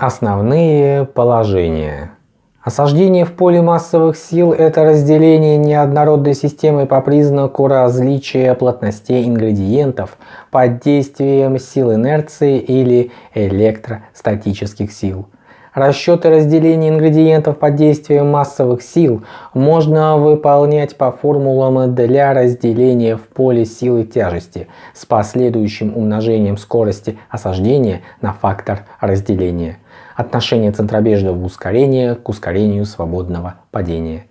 Основные положения. Осаждение в поле массовых сил – это разделение неоднородной системы по признаку различия плотностей ингредиентов под действием сил инерции или электростатических сил. Расчеты разделения ингредиентов под действием массовых сил можно выполнять по формулам для разделения в поле силы тяжести с последующим умножением скорости осаждения на фактор разделения. Отношение центробежного ускорения к ускорению свободного падения.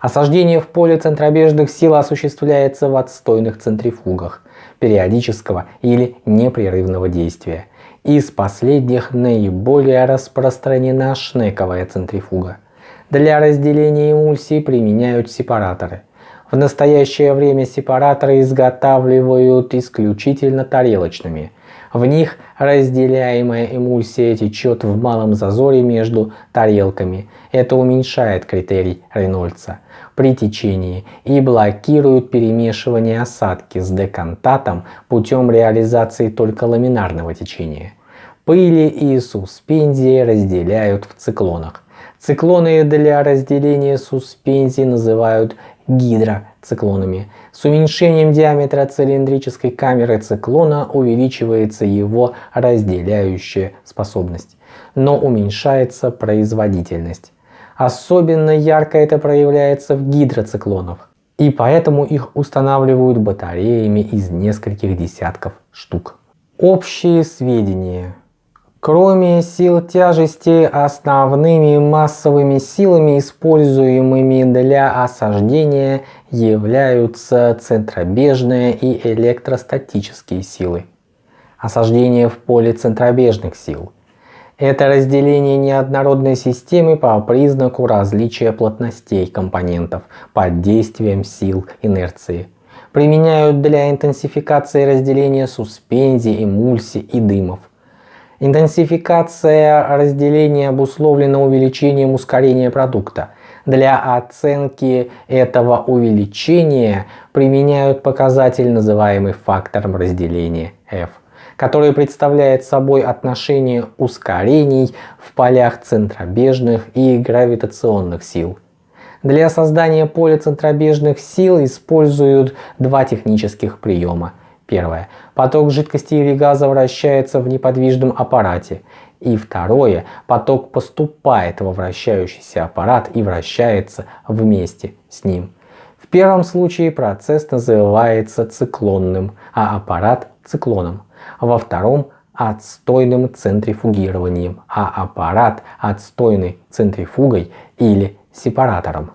Осаждение в поле центробежных сил осуществляется в отстойных центрифугах периодического или непрерывного действия. Из последних наиболее распространена шнековая центрифуга. Для разделения эмульсий применяют сепараторы. В настоящее время сепараторы изготавливают исключительно тарелочными. В них разделяемая эмульсия течет в малом зазоре между тарелками. Это уменьшает критерий Рейнольдса при течении и блокирует перемешивание осадки с декантатом путем реализации только ламинарного течения. Пыли и суспензии разделяют в циклонах. Циклоны для разделения суспензий называют гидроциклонами. С уменьшением диаметра цилиндрической камеры циклона увеличивается его разделяющая способность, но уменьшается производительность. Особенно ярко это проявляется в гидроциклонах, и поэтому их устанавливают батареями из нескольких десятков штук. Общие сведения. Кроме сил тяжести, основными массовыми силами, используемыми для осаждения, являются центробежные и электростатические силы. Осаждение в поле центробежных сил – это разделение неоднородной системы по признаку различия плотностей компонентов под действием сил инерции. Применяют для интенсификации разделения суспензий, эмульсий и дымов. Интенсификация разделения обусловлена увеличением ускорения продукта. Для оценки этого увеличения применяют показатель, называемый фактором разделения F который представляет собой отношение ускорений в полях центробежных и гравитационных сил. Для создания поля центробежных сил используют два технических приема. Первое. Поток жидкости или газа вращается в неподвижном аппарате. И второе. Поток поступает во вращающийся аппарат и вращается вместе с ним. В первом случае процесс называется циклонным, а аппарат циклоном во втором отстойным центрифугированием, а аппарат отстойной центрифугой или сепаратором.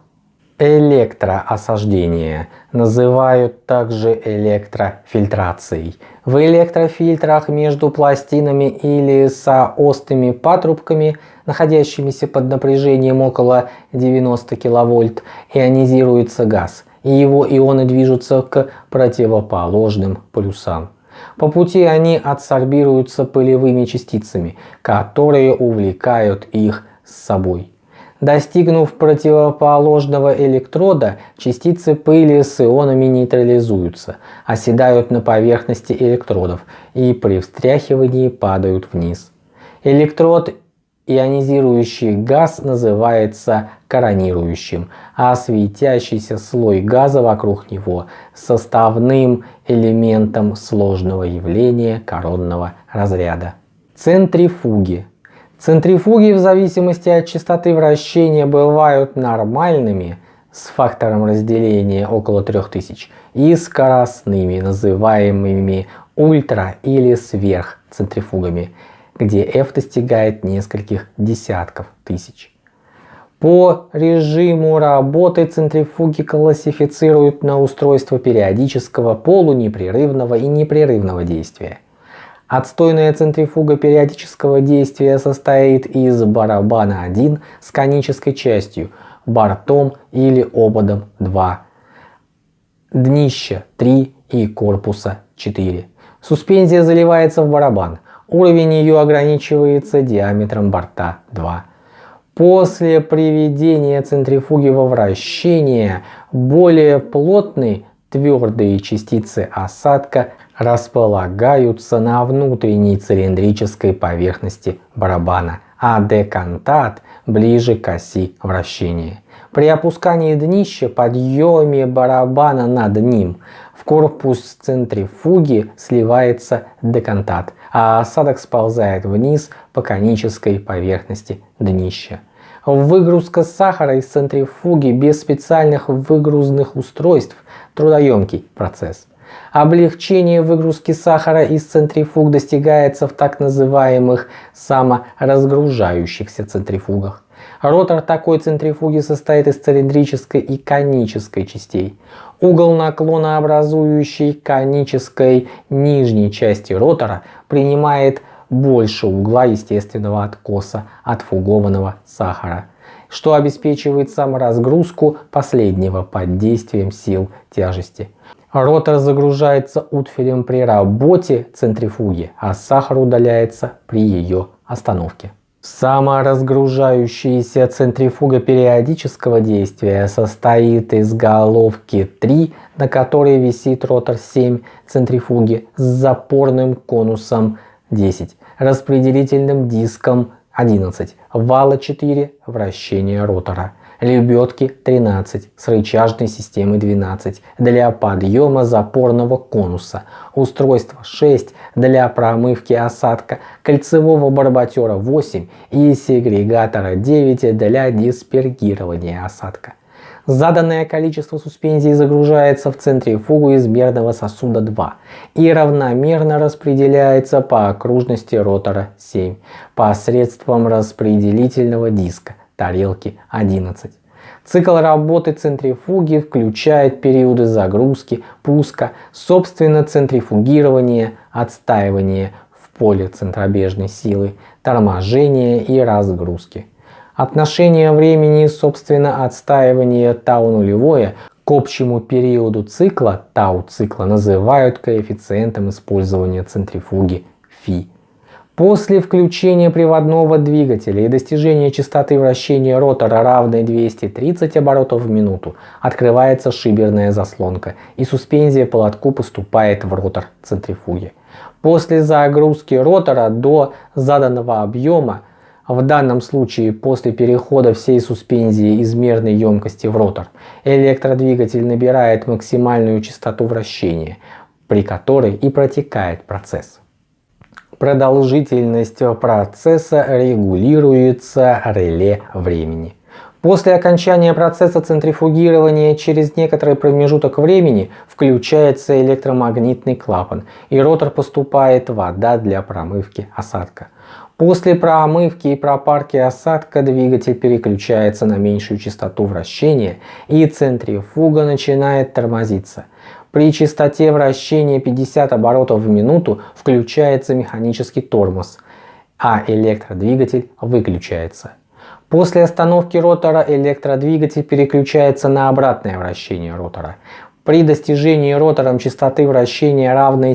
Электроосаждение называют также электрофильтрацией. В электрофильтрах между пластинами или соостными патрубками, находящимися под напряжением около 90 кВт, ионизируется газ, и его ионы движутся к противоположным полюсам. По пути они адсорбируются пылевыми частицами, которые увлекают их с собой. Достигнув противоположного электрода, частицы пыли с ионами нейтрализуются, оседают на поверхности электродов и при встряхивании падают вниз. Электрод ионизирующий газ называется коронирующим, а светящийся слой газа вокруг него составным элементом сложного явления коронного разряда. Центрифуги. Центрифуги в зависимости от частоты вращения бывают нормальными с фактором разделения около 3000 и скоростными, называемыми ультра или сверхцентрифугами где f достигает нескольких десятков тысяч. По режиму работы центрифуги классифицируют на устройство периодического, полунепрерывного и непрерывного действия. Отстойная центрифуга периодического действия состоит из барабана 1 с конической частью, бортом или ободом 2, днища 3 и корпуса 4. Суспензия заливается в барабан. Уровень ее ограничивается диаметром борта 2. После приведения центрифуги во вращение более плотные твердые частицы осадка располагаются на внутренней цилиндрической поверхности барабана а декантат ближе к оси вращения. При опускании днища, подъеме барабана над ним, в корпус центрифуги сливается декантат, а осадок сползает вниз по конической поверхности днища. Выгрузка сахара из центрифуги без специальных выгрузных устройств – трудоемкий процесс. Облегчение выгрузки сахара из центрифуг достигается в так называемых саморазгружающихся центрифугах. Ротор такой центрифуги состоит из цилиндрической и конической частей. Угол наклона образующей конической нижней части ротора принимает больше угла естественного откоса от фугованного сахара, что обеспечивает саморазгрузку последнего под действием сил тяжести. Ротор загружается утфилем при работе центрифуги, а сахар удаляется при ее остановке. Саморазгружающаяся центрифуга периодического действия состоит из головки 3, на которой висит ротор 7 центрифуги с запорным конусом 10, распределительным диском 11, вала 4, вращение ротора лебедки 13 с рычажной системой 12 для подъема запорного конуса, устройство 6 для промывки осадка, кольцевого барботера 8 и сегрегатора 9 для диспергирования осадка. Заданное количество суспензий загружается в центрифугу измерного сосуда 2 и равномерно распределяется по окружности ротора 7 посредством распределительного диска тарелки 11. Цикл работы центрифуги включает периоды загрузки, пуска, собственно центрифугирования, отстаивания в поле центробежной силы, торможения и разгрузки. Отношение времени, собственно отстаивания тау нулевое к общему периоду цикла тау цикла называют коэффициентом использования центрифуги φ. После включения приводного двигателя и достижения частоты вращения ротора равной 230 оборотов в минуту открывается шиберная заслонка и суспензия по лотку поступает в ротор центрифуги. После загрузки ротора до заданного объема, в данном случае после перехода всей суспензии из мерной емкости в ротор, электродвигатель набирает максимальную частоту вращения, при которой и протекает процесс. Продолжительность процесса регулируется реле времени. После окончания процесса центрифугирования через некоторый промежуток времени включается электромагнитный клапан и ротор поступает вода для промывки осадка. После промывки и пропарки осадка двигатель переключается на меньшую частоту вращения и центрифуга начинает тормозиться. При частоте вращения 50 оборотов в минуту включается механический тормоз, а электродвигатель выключается. После остановки ротора электродвигатель переключается на обратное вращение ротора. При достижении ротором частоты вращения равной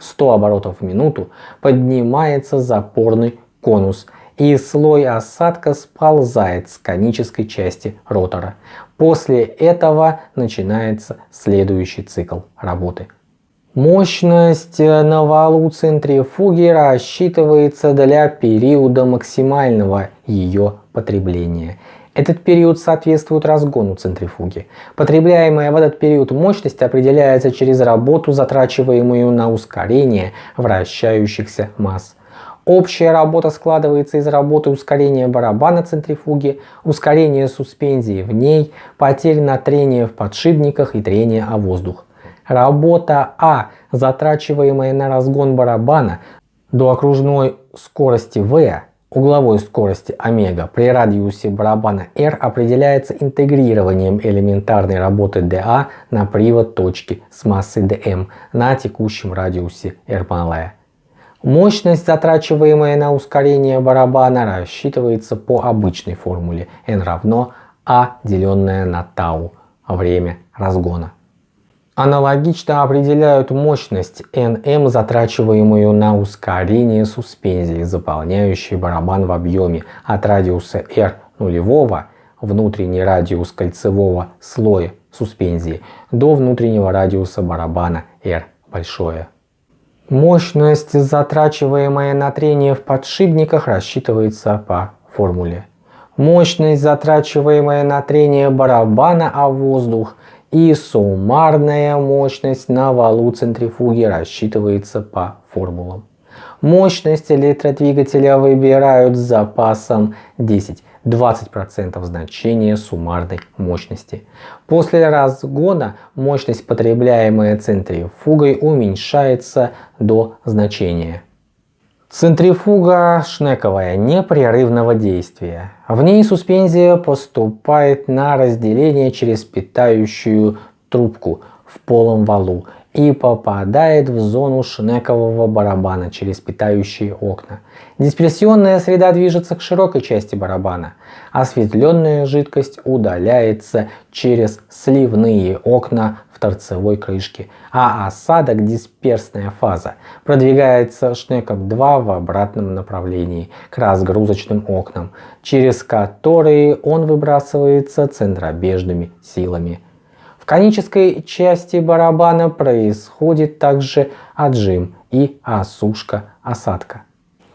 70-100 оборотов в минуту поднимается запорный конус и слой осадка сползает с конической части ротора. После этого начинается следующий цикл работы. Мощность на валу центрифуги рассчитывается для периода максимального ее потребления. Этот период соответствует разгону центрифуги. Потребляемая в этот период мощность определяется через работу, затрачиваемую на ускорение вращающихся масс. Общая работа складывается из работы ускорения барабана центрифуги, ускорения суспензии в ней, потерь на трение в подшипниках и трения о воздух. Работа А, затрачиваемая на разгон барабана до окружной скорости V, угловой скорости омега при радиусе барабана R определяется интегрированием элементарной работы dA на привод точки с массой dm на текущем радиусе R малая. Мощность, затрачиваемая на ускорение барабана, рассчитывается по обычной формуле n равно a деленное на тау время разгона. Аналогично определяют мощность Nm, затрачиваемую на ускорение суспензии, заполняющей барабан в объеме от радиуса R нулевого, внутренний радиус кольцевого слоя суспензии, до внутреннего радиуса барабана R большое. Мощность, затрачиваемая на трение в подшипниках, рассчитывается по формуле. Мощность, затрачиваемая на трение барабана о воздух и суммарная мощность на валу центрифуги рассчитывается по формулам. Мощность электродвигателя выбирают с запасом 10-20% значения суммарной мощности. После разгона мощность, потребляемая центрифугой, уменьшается до значения. Центрифуга шнековая непрерывного действия. В ней суспензия поступает на разделение через питающую трубку в полом валу и попадает в зону шнекового барабана через питающие окна. Дисперсионная среда движется к широкой части барабана. Осветленная жидкость удаляется через сливные окна в торцевой крышке, а осадок дисперсная фаза продвигается шнеком 2 в обратном направлении к разгрузочным окнам, через которые он выбрасывается центробежными силами конической части барабана происходит также отжим и осушка осадка.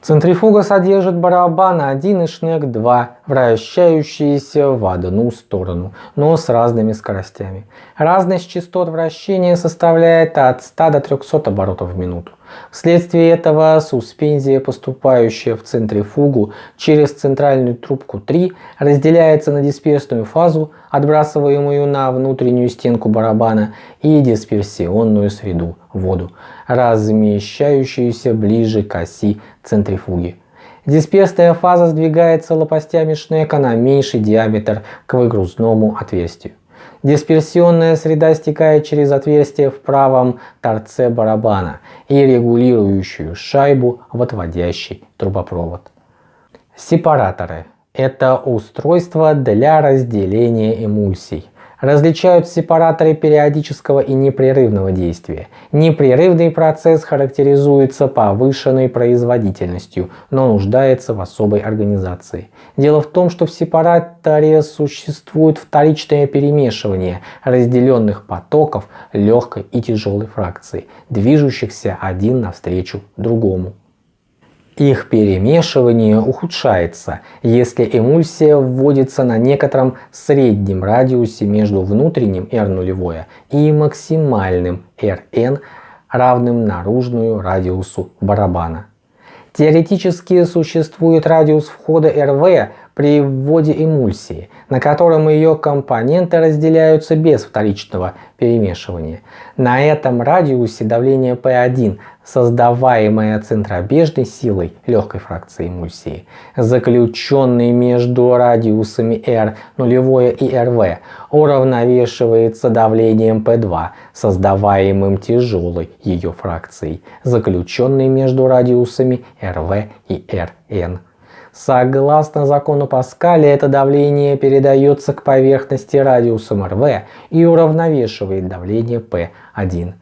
Центрифуга содержит барабан 1 и шнек 2, вращающиеся в одну сторону, но с разными скоростями. Разность частот вращения составляет от 100 до 300 оборотов в минуту. Вследствие этого суспензия, поступающая в центрифугу через центральную трубку 3, разделяется на дисперсную фазу, отбрасываемую на внутреннюю стенку барабана, и дисперсионную среду, воду, размещающуюся ближе к оси центрифуги. Дисперсная фаза сдвигается лопастями шнека на меньший диаметр к выгрузному отверстию. Дисперсионная среда стекает через отверстие в правом торце барабана и регулирующую шайбу в отводящий трубопровод. Сепараторы – это устройство для разделения эмульсий различают сепараторы периодического и непрерывного действия. Непрерывный процесс характеризуется повышенной производительностью, но нуждается в особой организации. Дело в том, что в сепараторе существует вторичное перемешивание разделенных потоков легкой и тяжелой фракции, движущихся один навстречу другому. Их перемешивание ухудшается, если эмульсия вводится на некотором среднем радиусе между внутренним R0 и максимальным Rn, равным наружную радиусу барабана. Теоретически существует радиус входа RV при вводе эмульсии, на котором ее компоненты разделяются без вторичного перемешивания. На этом радиусе давление P1 создаваемая центробежной силой легкой фракции эмульсии, заключенной между радиусами R нулевое и RV, уравновешивается давлением P2, создаваемым тяжелой ее фракцией, заключенной между радиусами RV и Rn. Согласно закону Паскаля, это давление передается к поверхности радиусом RV и уравновешивает давление P1.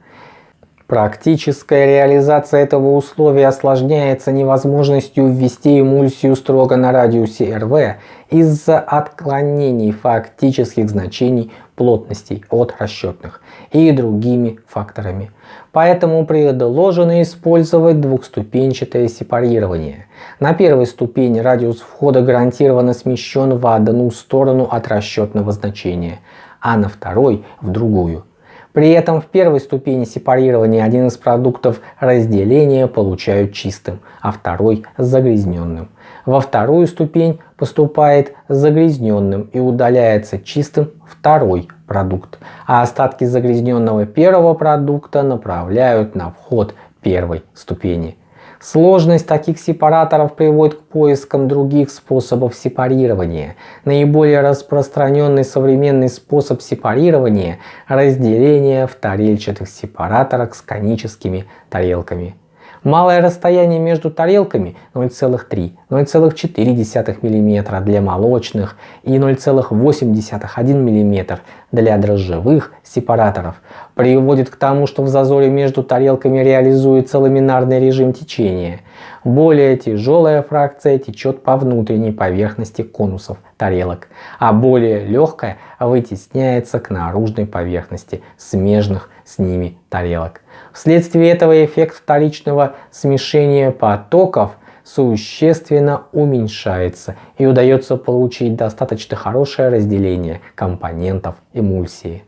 Практическая реализация этого условия осложняется невозможностью ввести эмульсию строго на радиусе РВ из-за отклонений фактических значений плотностей от расчетных и другими факторами. Поэтому предложено использовать двухступенчатое сепарирование. На первой ступени радиус входа гарантированно смещен в одну сторону от расчетного значения, а на второй в другую. При этом в первой ступени сепарирования один из продуктов разделения получают чистым, а второй загрязненным. Во вторую ступень поступает загрязненным и удаляется чистым второй продукт, а остатки загрязненного первого продукта направляют на вход первой ступени. Сложность таких сепараторов приводит к поискам других способов сепарирования. Наиболее распространенный современный способ сепарирования – разделение в тарельчатых сепараторах с коническими тарелками. Малое расстояние между тарелками 0,3-0,4 мм для молочных и 0,8-1 мм для дрожжевых сепараторов приводит к тому, что в зазоре между тарелками реализуется ламинарный режим течения. Более тяжелая фракция течет по внутренней поверхности конусов тарелок, а более легкая вытесняется к наружной поверхности смежных с ними тарелок. Вследствие этого эффект вторичного смешения потоков существенно уменьшается и удается получить достаточно хорошее разделение компонентов эмульсии.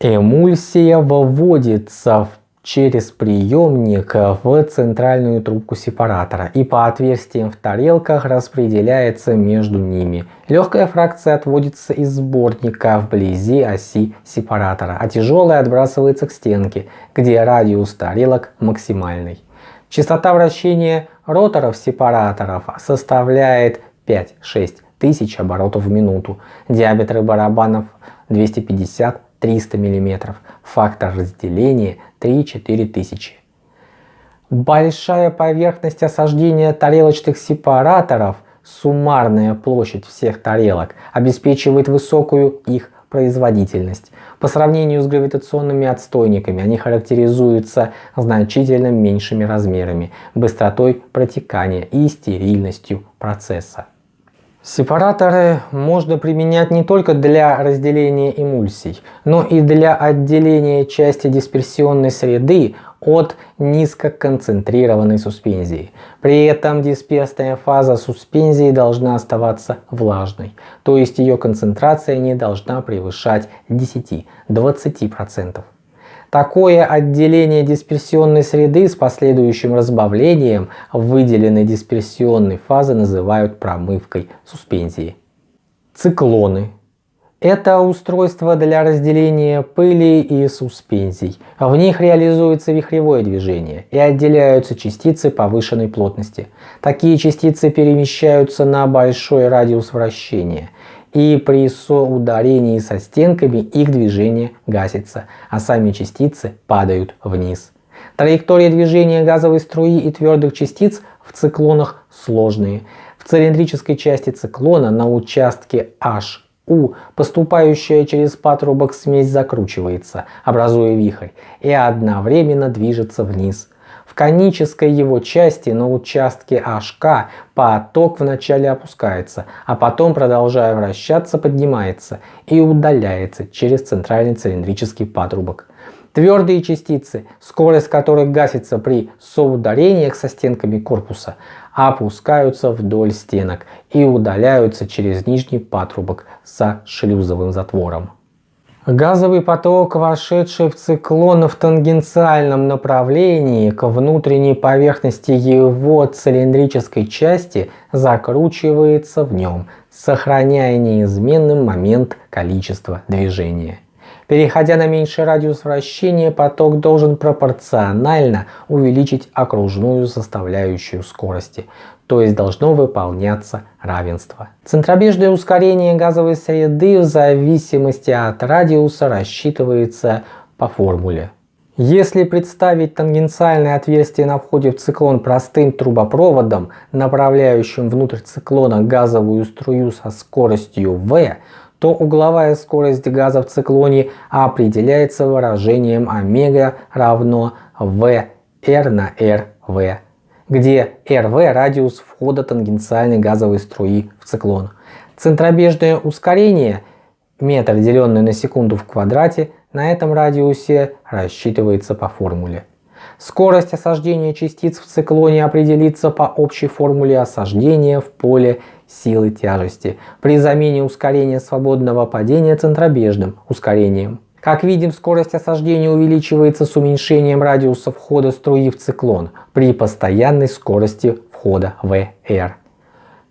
Эмульсия выводится через приемник в центральную трубку сепаратора и по отверстиям в тарелках распределяется между ними. Легкая фракция отводится из сборника вблизи оси сепаратора, а тяжелая отбрасывается к стенке, где радиус тарелок максимальный. Частота вращения роторов сепараторов составляет 5-6 тысяч оборотов в минуту. Диаметры барабанов 250-300 мм. Фактор разделения 3-4 тысячи. Большая поверхность осаждения тарелочных сепараторов, суммарная площадь всех тарелок, обеспечивает высокую их производительность. По сравнению с гравитационными отстойниками они характеризуются значительно меньшими размерами, быстротой протекания и стерильностью процесса. Сепараторы можно применять не только для разделения эмульсий, но и для отделения части дисперсионной среды от низкоконцентрированной суспензии. При этом дисперсная фаза суспензии должна оставаться влажной, то есть ее концентрация не должна превышать 10-20%. Такое отделение дисперсионной среды с последующим разбавлением выделенной дисперсионной фазы называют промывкой суспензии. Циклоны. Это устройство для разделения пыли и суспензий. В них реализуется вихревое движение и отделяются частицы повышенной плотности. Такие частицы перемещаются на большой радиус вращения и при соударении со стенками их движение гасится, а сами частицы падают вниз. Траектория движения газовой струи и твердых частиц в циклонах сложные. В цилиндрической части циклона на участке HU поступающая через патрубок смесь закручивается, образуя вихрь, и одновременно движется вниз. В конической его части на участке HK поток вначале опускается, а потом, продолжая вращаться, поднимается и удаляется через центральный цилиндрический патрубок. Твердые частицы, скорость которых гасится при соударениях со стенками корпуса, опускаются вдоль стенок и удаляются через нижний патрубок со шлюзовым затвором. Газовый поток, вошедший в циклон в тангенциальном направлении к внутренней поверхности его цилиндрической части, закручивается в нем, сохраняя неизменным момент количества движения. Переходя на меньший радиус вращения, поток должен пропорционально увеличить окружную составляющую скорости, то есть должно выполняться равенство. Центробежное ускорение газовой среды в зависимости от радиуса рассчитывается по формуле. Если представить тангенциальное отверстие на входе в циклон простым трубопроводом, направляющим внутрь циклона газовую струю со скоростью v, то угловая скорость газа в циклоне определяется выражением омега равно v r на rv где RV – радиус входа тангенциальной газовой струи в циклон. Центробежное ускорение, метр деленный на секунду в квадрате, на этом радиусе рассчитывается по формуле. Скорость осаждения частиц в циклоне определится по общей формуле осаждения в поле силы тяжести при замене ускорения свободного падения центробежным ускорением. Как видим, скорость осаждения увеличивается с уменьшением радиуса входа струи в циклон при постоянной скорости входа VR.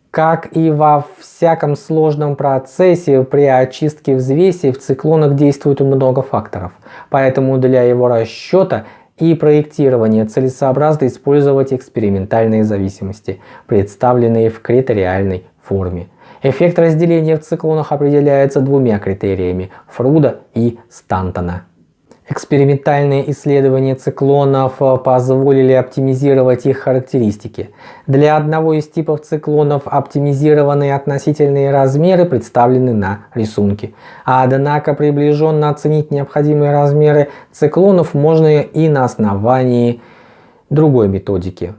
Как и во всяком сложном процессе при очистке взвеси в циклонах действует много факторов, поэтому для его расчета и проектирования целесообразно использовать экспериментальные зависимости, представленные в критериальной форме. Эффект разделения в циклонах определяется двумя критериями – Фруда и Стантона. Экспериментальные исследования циклонов э, позволили оптимизировать их характеристики. Для одного из типов циклонов оптимизированные относительные размеры представлены на рисунке. Однако приближенно оценить необходимые размеры циклонов можно и на основании другой методики.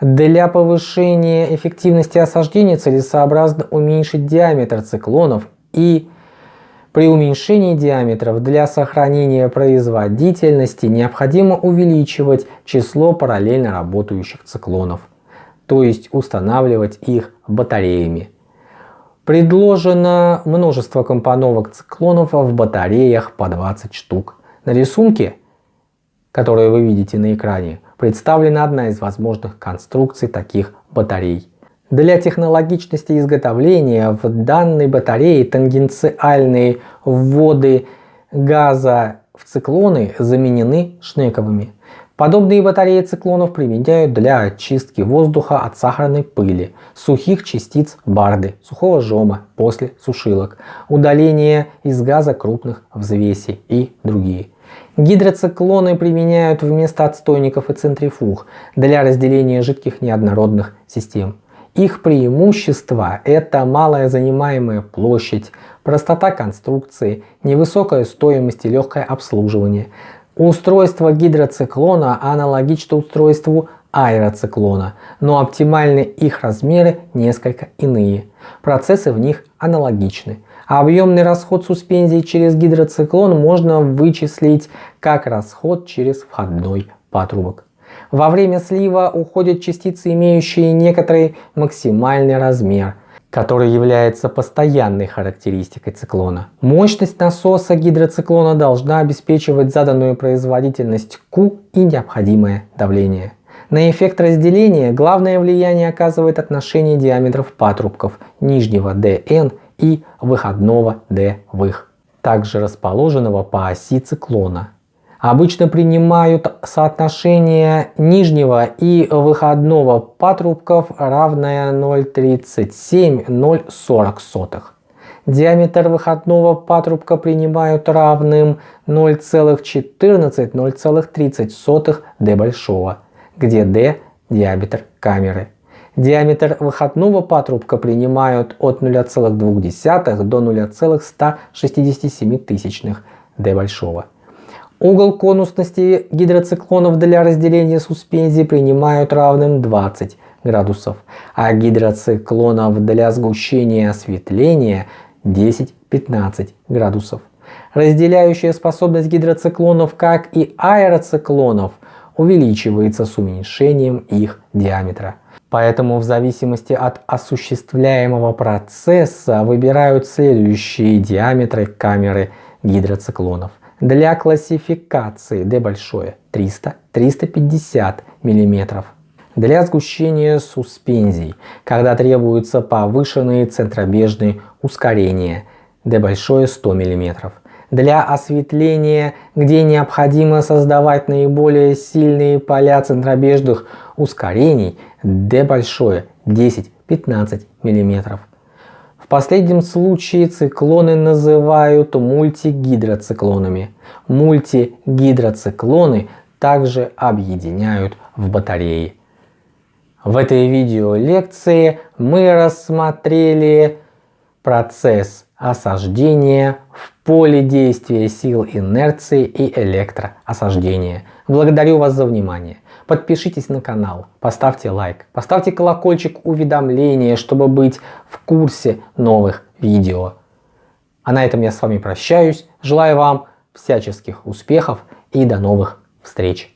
Для повышения эффективности осаждения целесообразно уменьшить диаметр циклонов и при уменьшении диаметров для сохранения производительности необходимо увеличивать число параллельно работающих циклонов, то есть устанавливать их батареями. Предложено множество компоновок циклонов в батареях по 20 штук. На рисунке, который вы видите на экране, представлена одна из возможных конструкций таких батарей. Для технологичности изготовления в данной батарее тангенциальные вводы газа в циклоны заменены шнековыми. Подобные батареи циклонов применяют для очистки воздуха от сахарной пыли, сухих частиц барды, сухого жома после сушилок, удаления из газа крупных взвесей и другие. Гидроциклоны применяют вместо отстойников и центрифуг для разделения жидких неоднородных систем. Их преимущество – это малая занимаемая площадь, простота конструкции, невысокая стоимость и легкое обслуживание. Устройство гидроциклона аналогично устройству аэроциклона, но оптимальны их размеры несколько иные. Процессы в них аналогичны. Объемный расход суспензии через гидроциклон можно вычислить как расход через входной патрубок. Во время слива уходят частицы, имеющие некоторый максимальный размер, который является постоянной характеристикой циклона. Мощность насоса гидроциклона должна обеспечивать заданную производительность Q и необходимое давление. На эффект разделения главное влияние оказывает отношение диаметров патрубков нижнего dn и выходного d в их, также расположенного по оси циклона обычно принимают соотношение нижнего и выходного патрубков равное 0,37-0,40. Диаметр выходного патрубка принимают равным 0,14-0,30 d большого, где d – диаметр камеры. Диаметр выходного патрубка принимают от 0,2 до 0,167 d большого. Угол конусности гидроциклонов для разделения суспензии принимают равным 20 градусов, а гидроциклонов для сгущения осветления 10-15 градусов. Разделяющая способность гидроциклонов, как и аэроциклонов, увеличивается с уменьшением их диаметра. Поэтому в зависимости от осуществляемого процесса выбирают следующие диаметры камеры гидроциклонов. Для классификации D большое 300-350 мм. Для сгущения суспензий, когда требуются повышенные центробежные ускорения D большое 100 мм. Для осветления, где необходимо создавать наиболее сильные поля центробежных ускорений D большое 10-15 мм. В последнем случае циклоны называют мультигидроциклонами. Мультигидроциклоны также объединяют в батареи. В этой видеолекции мы рассмотрели процесс осаждения в поле действия сил инерции и электроосаждения. Благодарю вас за внимание. Подпишитесь на канал, поставьте лайк, поставьте колокольчик уведомления, чтобы быть в курсе новых видео. А на этом я с вами прощаюсь. Желаю вам всяческих успехов и до новых встреч.